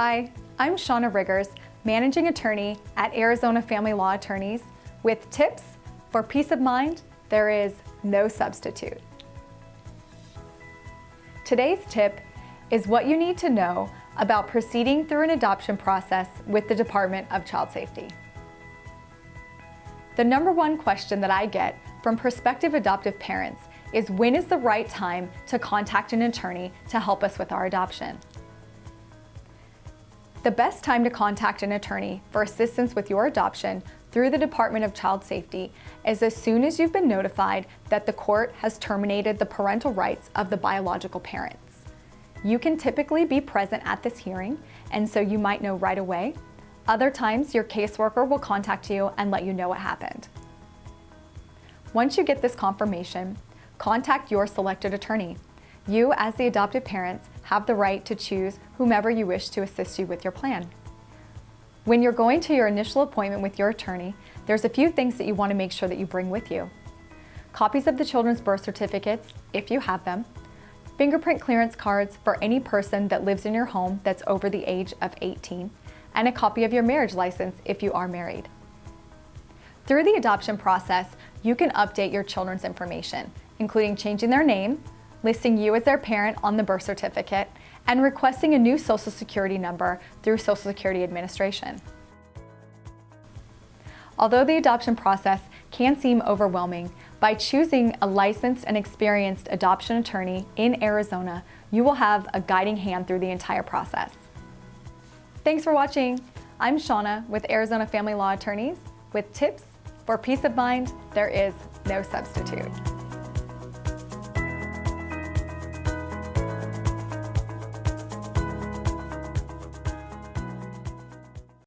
Hi, I'm Shauna Riggers, Managing Attorney at Arizona Family Law Attorneys with tips for peace of mind there is no substitute. Today's tip is what you need to know about proceeding through an adoption process with the Department of Child Safety. The number one question that I get from prospective adoptive parents is when is the right time to contact an attorney to help us with our adoption? The best time to contact an attorney for assistance with your adoption through the Department of Child Safety is as soon as you've been notified that the court has terminated the parental rights of the biological parents. You can typically be present at this hearing, and so you might know right away. Other times, your caseworker will contact you and let you know what happened. Once you get this confirmation, contact your selected attorney. You, as the adopted parents, have the right to choose whomever you wish to assist you with your plan. When you're going to your initial appointment with your attorney, there's a few things that you want to make sure that you bring with you. Copies of the children's birth certificates, if you have them, fingerprint clearance cards for any person that lives in your home that's over the age of 18, and a copy of your marriage license if you are married. Through the adoption process, you can update your children's information, including changing their name, listing you as their parent on the birth certificate, and requesting a new Social Security number through Social Security Administration. Although the adoption process can seem overwhelming, by choosing a licensed and experienced adoption attorney in Arizona, you will have a guiding hand through the entire process. Thanks for watching. I'm Shauna with Arizona Family Law Attorneys with tips for peace of mind there is no substitute.